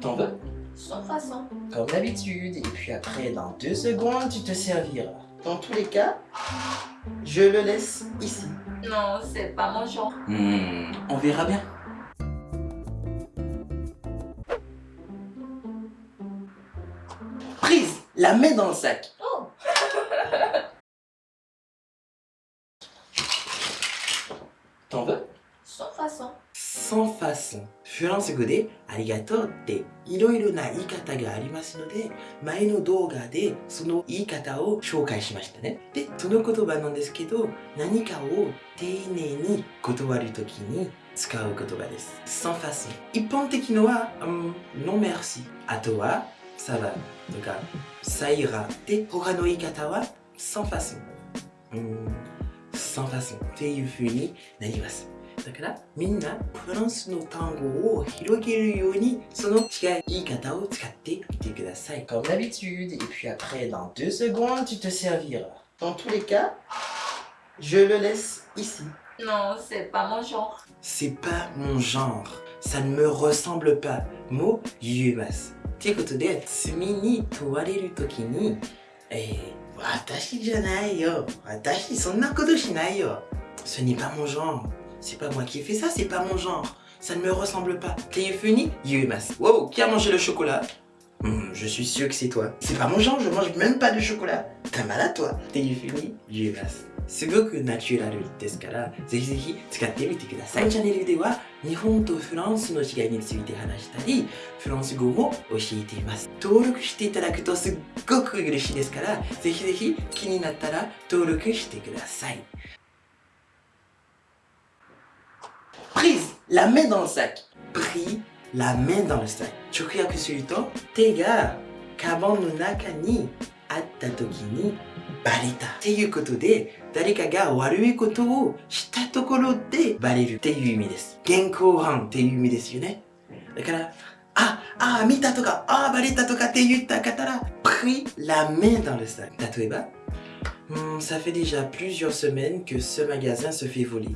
T'en veux? Sans façon. Comme d'habitude. Et puis après, dans deux secondes, tu te serviras. Dans tous les cas, je le laisse ici. Non, c'est pas mon genre. Hmm, on verra bien. Prise, la main dans le sac. Oh T'en veux? Sans façon. Sans façon フランス語でありがとうっていろいろな言い方がありますので前の動画でその言い方を紹介しましたねでその言葉なんですけど何かを丁寧に断るときに使う言葉です sans façon 一般的のは、うん、non merci. あとは ça va とか ça ira で他の言い方は sans façon うん、sans façon っていう風になります だからみんなフランスの単語を広げるようにその違い言い方を使ってみてください Comme d'habitude et puis après dans deux secondes tu te serviras Dans tous les cas, je le laisse ici. Non, c'est pas mon genre. C'est pas mon genre ça ne me ressemble pas も言えますということで罪に問われるときにえー、私じゃないよ私そんなことしないよ Ce n'est pas mon genre C'est pas moi qui ai fait ça, c'est pas mon genre. Ça ne me ressemble pas. Téléphony, Yumas. Wow, qui a mangé le chocolat Hmm, Je suis sûr que c'est toi. C'est pas mon genre, je mange même pas de chocolat. T'es malade toi. Téléphony, Yumas. すごくナチュラルですから、ぜひぜひ使ってみてください。チャンネルでは日本とフランスの違いについて話したり、フランス語も教えています。登録していただくとすっごく嬉しいですから、ぜひぜひ気になったら登録してください。 la main dans le sac. pris la main dans le sac 直訳すると手がカバンの中にあった時にバレたっていうことで誰かが悪いことをしたところでバレるっていう意味です現行犯っていう意味ですよねだからあ、あ、見たとか、あ、バレたとかって言った方ら pris la main dans le sac 例えば Hmm, ça fait déjà plusieurs semaines que ce magasin se fait voler.